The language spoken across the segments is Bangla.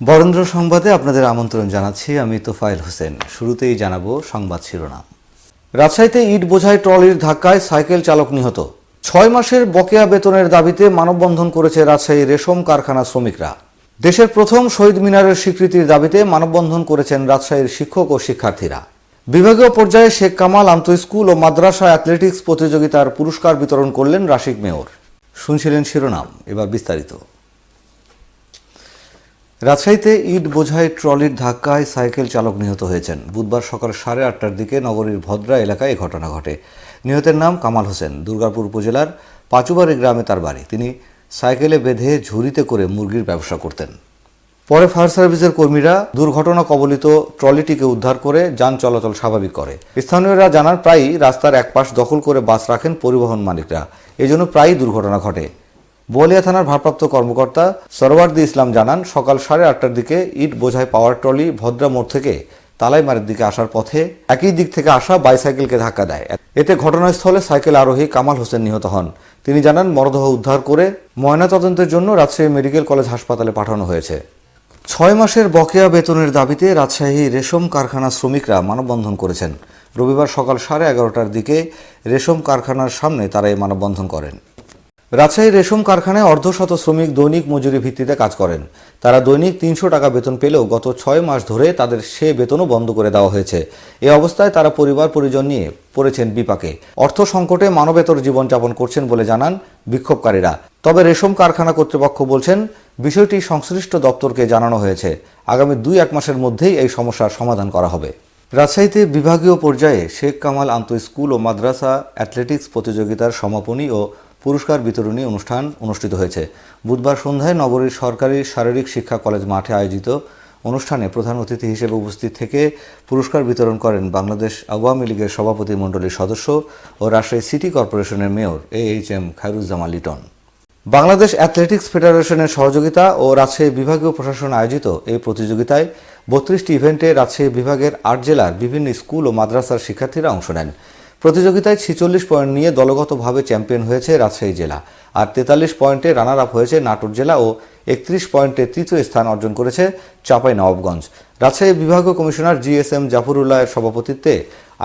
বরেন্দ্র সংবাদে আপনাদের আমন্ত্রণ জানাচ্ছি, আমি তোফায়েল হোসেন। শুরুতেই জানাব সংবাদ শিরোনাম। রাজশাহীতে ইট বোঝাই ট্রলির ধাক্কায় সাইকেল চালক নিহত। ছয় মাসের বকেয়া বেতনের দাবিতে মানববন্ধন করেছে রাজশাহী রেশম কারখানা শ্রমিকরা। দেশের প্রথম শহীদ মিনারের স্বীকৃতির দাবিতে মানববন্ধন করেছেন রাজশাহীর শিক্ষক ও শিক্ষার্থীরা। বিভাগীয় পর্যায়ে শেখ কামাল আন্ত স্কুল ও মাদ্রাসা অ্যাথলেটিক্স প্রতিযোগিতার পুরস্কার বিতরণ করলেন রাশিক মেয়র। শুনছিলেন শিরোনাম, এবার বিস্তারিত। রাজশাহীতে ইট বোঝাই ট্রলির ধাক্কায় সাইকেল চালক নিহত হয়েছেন। বুধবার সকাল সাড়ে আটটার দিকে নগরীর ভদ্রা এলাকায় এই ঘটনা ঘটে। নিহতের নাম কামাল হোসেন। দুর্গাপুর উপজেলার পাচুবাড়ি গ্রামে তার বাড়ি। তিনি সাইকেলে বেঁধে ঝুড়িতে করে মুরগির ব্যবসা করতেন। পরে ফায়ার সার্ভিসের কর্মীরা দুর্ঘটনা কবলিত ট্রলিটিকে উদ্ধার করে যান চলাচল স্বাভাবিক করে। স্থানীয়রা জানান, প্রায়ই রাস্তার এক পাশ দখল করে বাস রাখেন পরিবহন মালিকরা। এজন্য প্রায়ই দুর্ঘটনা ঘটে। বোয়ালিয়া থানার ভারপ্রাপ্ত কর্মকর্তা সরওয়ার্দি ইসলাম জানান, সকাল সাড়ে আটটার দিকে ইট বোঝাই পাওয়ার ট্রলি ভদ্রা মোড় থেকে তালাইমারের দিকে আসার পথে একই দিক থেকে আসা বাইসাইকেলকে ধাক্কা দেয়। এতে ঘটনাস্থলে সাইকেল আরোহী কামাল হোসেন নিহত হন। তিনি জানান, মরদেহ উদ্ধার করে ময়নাতদন্তের জন্য রাজশাহী মেডিকেল কলেজ হাসপাতালে পাঠানো হয়েছে। ছয় মাসের বকেয়া বেতনের দাবিতে রাজশাহী রেশম কারখানা শ্রমিকরা মানববন্ধন করেছেন। রবিবার সকাল সাড়ে এগারোটার দিকে রেশম কারখানার সামনে তারা এই মানববন্ধন করেন। রাজশাহী রেশম কারখানায় অর্ধশত শ্রমিক দৈনিক মজুরি ভিত্তিতে কাজ করেন। তারা দৈনিক তিনশো টাকা বেতন পেলেও গত ছয় মাস ধরে তাদের সে বেতনও বন্ধ করে দেওয়া হয়েছে। এ অবস্থায় তারা পরিবার পরিজন নিয়ে পড়েছেন বিপাকে। অর্থ সংকটে মানবেতর জীবনযাপন করছেন বলে জানান বিক্ষোভকারীরা। তবে রেশম কারখানা কর্তৃপক্ষ বলছেন, বিষয়টি সংশ্লিষ্ট দপ্তরকে জানানো হয়েছে। আগামী দুই এক মাসের মধ্যেই এই সমস্যার সমাধান করা হবে। রাজশাহীতে বিভাগীয় পর্যায়ে শেখ কামাল আন্ত স্কুল ও মাদ্রাসা অ্যাথলেটিক্স প্রতিযোগিতার সমাপনী ও পুরস্কার বিতরণী অনুষ্ঠান অনুষ্ঠিত হয়েছে। বুধবার সন্ধ্যায় নগরীর সরকারি শারীরিক শিক্ষা কলেজ মাঠে আয়োজিত অনুষ্ঠানে প্রধান অতিথি হিসেবে উপস্থিত থেকে পুরস্কার বিতরণ করেন বাংলাদেশ আওয়ামী লীগের সভাপতি মণ্ডলীর সদস্য ও রাজশাহী সিটি কর্পোরেশনের mayor A H M Khairuzzaman Liton. Bangladesh athletics ফেডারেশনের সহযোগিতা ও রাজশাহী বিভাগীয় প্রশাসন আয়োজিত এই প্রতিযোগিতায় বত্রিশটি ইভেন্টে রাজশাহী বিভাগের আট জেলার বিভিন্ন স্কুল ও মাদ্রাসার শিক্ষার্থীরা অংশ নেন। প্রতিযোগিতায় ছিচল্লিশ পয়েন্ট নিয়ে দলগতভাবে চ্যাম্পিয়ন হয়েছে রাজশাহী জেলা। আর তেতাল্লিশ পয়েন্টে রানার আপ হয়েছে নাটোর জেলা ও একত্রিশ পয়েন্টে তৃতীয় স্থান অর্জন করেছে চাপাই নবাবগঞ্জ রাজশাহী বিভাগীয় কমিশনার জি এস এম জাফরুল্লাহের সভাপতিত্বে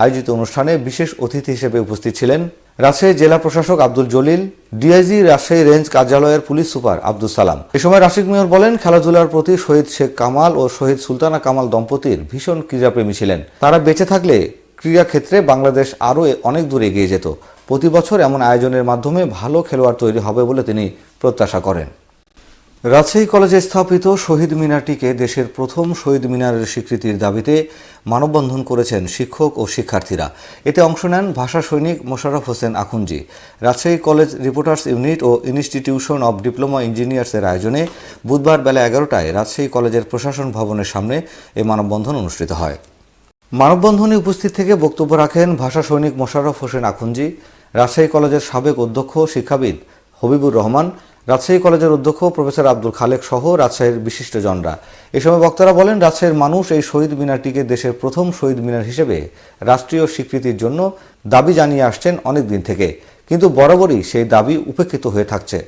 আয়োজিত অনুষ্ঠানে বিশেষ অতিথি হিসেবে উপস্থিত ছিলেন রাজশাহী জেলা প্রশাসক আব্দুল জলিল, ডিআইজি রাজশাহী রেঞ্জ কার্যালয়ের পুলিশ সুপার আব্দুল সালাম। এ সময় রাশিক মেয়র বলেন, খেলাধুলার প্রতি শহীদ শেখ কামাল ও শহীদ সুলতানা কামাল দম্পতির ভীষণ ক্রীড়াপ্রেমী ছিলেন। তারা বেঁচে থাকলে ক্রীড়া ক্ষেত্রে বাংলাদেশ আরও অনেক দূর এগিয়ে যেত। প্রতি বছর এমন আয়োজনের মাধ্যমে ভালো খেলোয়াড় তৈরি হবে বলে তিনি প্রত্যাশা করেন। রাজশাহী কলেজে স্থাপিত শহীদ মিনারটিকে দেশের প্রথম শহীদ মিনারের স্বীকৃতির দাবিতে মানববন্ধন করেছেন শিক্ষক ও শিক্ষার্থীরা। এতে অংশ নেন ভাষা সৈনিক Mosharraf Hossain Akhunji. Rajshahi college reporters unit O institution of diploma ইঞ্জিনিয়ার্সের আয়োজনে বুধবার বেলা এগারোটায় রাজশাহী কলেজের প্রশাসন ভবনের সামনে এই মানববন্ধন অনুষ্ঠিত হয়। মানববন্ধনে উপস্থিত থেকে বক্তব্য রাখেন ভাষা সৈনিক মোশাররফ হোসেন আখুঞ্জি রাজশাহী কলেজের সাবেক অধ্যক্ষ শিক্ষাবিদ হবিবুর রহমান, রাজশাহী কলেজের অধ্যক্ষ প্রফেসর আব্দুল খালেক সহ রাজশাহীর বিশিষ্টজনরা। এ সময় বক্তারা বলেন, রাজশাহীর মানুষ এই শহীদ মিনারটিকে দেশের প্রথম শহীদ মিনার হিসেবে রাষ্ট্রীয় স্বীকৃতির জন্য দাবি জানিয়ে আসছেন অনেক দিন থেকে। কিন্তু বরাবরই সেই দাবি উপেক্ষিত হয়ে থাকছে।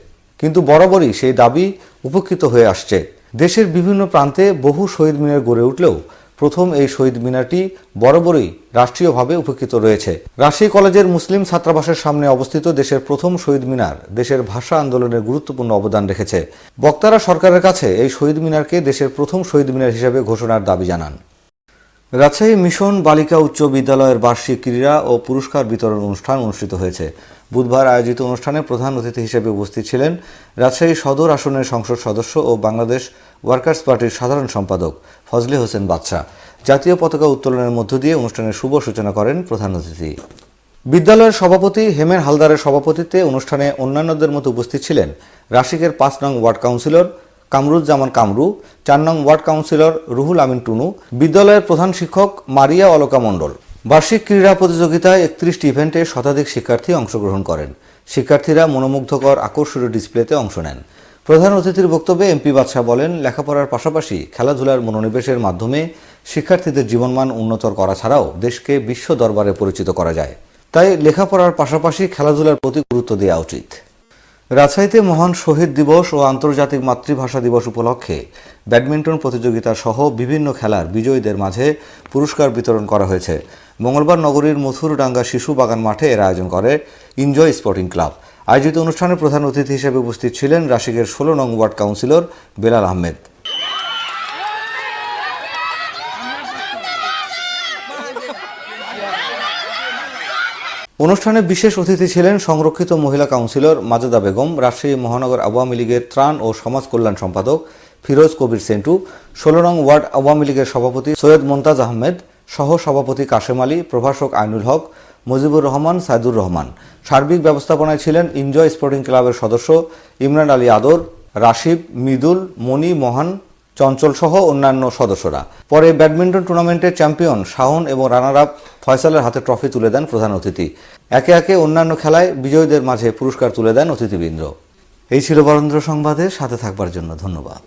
কিন্তু বরাবরই সেই দাবি উপেক্ষিত হয়ে আসছে। দেশের বিভিন্ন প্রান্তে বহু শহীদ মিনার গড়ে উঠলেও প্রথম এই শহীদ মিনারটি বরাবরই রাষ্ট্রীয়ভাবে উপকৃত রয়েছে। রাজশাহী কলেজের মুসলিম ছাত্রাবাসের সামনে অবস্থিত দেশের প্রথম শহীদ মিনার দেশের ভাষা আন্দোলনের গুরুত্বপূর্ণ অবদান রেখেছে। বক্তারা সরকারের কাছে এই শহীদ মিনারকে দেশের প্রথম শহীদ মিনার হিসেবে ঘোষণার দাবি জানান। রাজশাহী মিশন বালিকা উচ্চ বিদ্যালয়ের বার্ষিক ক্রীড়া ও পুরস্কার বিতরণ অনুষ্ঠান অনুষ্ঠিত হয়েছে। বুধবার আয়োজিত অনুষ্ঠানে প্রধান অতিথি হিসেবে উপস্থিত ছিলেন রাজশাহী সদর আসনের সংসদ সদস্য ও বাংলাদেশ ওয়ার্কার্স পার্টির সাধারণ সম্পাদক ফজলে হোসেন বাদশাহ। জাতীয় পতাকা উত্তোলনের মধ্য দিয়ে অনুষ্ঠানের শুভ সূচনা করেন প্রধান অতিথি। বিদ্যালয়ের সভাপতি হেমের হালদারের সভাপতিত্বে অনুষ্ঠানে অন্যান্যদের মতো উপস্থিত ছিলেন রাশিকের পাঁচ নং ওয়ার্ড কাউন্সিলর কামরুজ্জামান কামরু, চার নং ওয়ার্ড কাউন্সিলর রুহুল আমিন টুনু, বিদ্যালয়ের প্রধান শিক্ষক মারিয়া অলকা মণ্ডল। বার্ষিক ক্রীড়া প্রতিযোগিতায় একত্রিশটি ইভেন্টে শতাধিক শিক্ষার্থী অংশগ্রহণ করেন। শিক্ষার্থীরা মনোমুগ্ধকর আকর্ষণীয় ডিসপ্লেতে অংশ নেন। প্রধান অতিথির বক্তব্যে এমপি বাদশাহ বলেন, লেখাপড়ার পাশাপাশি খেলাধুলার মনোনিবেশের মাধ্যমে শিক্ষার্থীদের জীবনমান উন্নতর করা ছাড়াও দেশকে বিশ্ব দরবারে পরিচিত করা যায়। তাই লেখাপড়ার পাশাপাশি খেলাধুলার প্রতি গুরুত্ব দেওয়া উচিত। রাজশাহীতে মহান শহীদ দিবস ও আন্তর্জাতিক মাতৃভাষা দিবস উপলক্ষে ব্যাডমিন্টন প্রতিযোগিতা সহ বিভিন্ন খেলার বিজয়ীদের মাঝে পুরস্কার বিতরণ করা হয়েছে। মঙ্গলবার নগরীর মথুরডাঙ্গা শিশু বাগান মাঠে এর আয়োজন করে ইনজয় স্পোর্টিং ক্লাব আয়োজিত অনুষ্ঠানে প্রধান অতিথি হিসেবে উপস্থিত ছিলেন রাশিকের ষোলো নং ওয়ার্ড কাউন্সিলর বেলাল আহমেদ। অনুষ্ঠানে বিশেষ অতিথি ছিলেন সংরক্ষিত মহিলা কাউন্সিলর মাজেদা বেগম, রাজশাহী মহানগর আওয়ামী লীগের ত্রাণ ও সমাজ কল্যাণ সম্পাদক ফিরোজ কবির সেন্টু, ষোলো নং ওয়ার্ড আওয়ামী লীগের সভাপতি সৈয়দ মোন্তাজ আহমেদ, সহ সভাপতি কাশেম আলী, প্রভাষক আইনুল হক, মুজিবুর রহমান, সাইদুর রহমান। সার্বিক ব্যবস্থাপনায় ছিলেন এনজয় স্পোর্টিং ক্লাবের সদস্য ইমরান আলী আদর রাশিদ মিদুল মনি মহান চঞ্চল সহ অন্যান্য সদস্যরা। পরে ব্যাডমিন্টন টুর্নামেন্টের চ্যাম্পিয়ন শাহন এবং রানার আপ ফয়সালের হাতে ট্রফি তুলে দেন প্রধান অতিথি। একে একে অন্যান্য খেলায় বিজয়ীদের মাঝে পুরস্কার তুলে দেন অতিথিবৃন্দ। এই ছিল বরেন্দ্র সংবাদে, সাথে থাকবার জন্য ধন্যবাদ।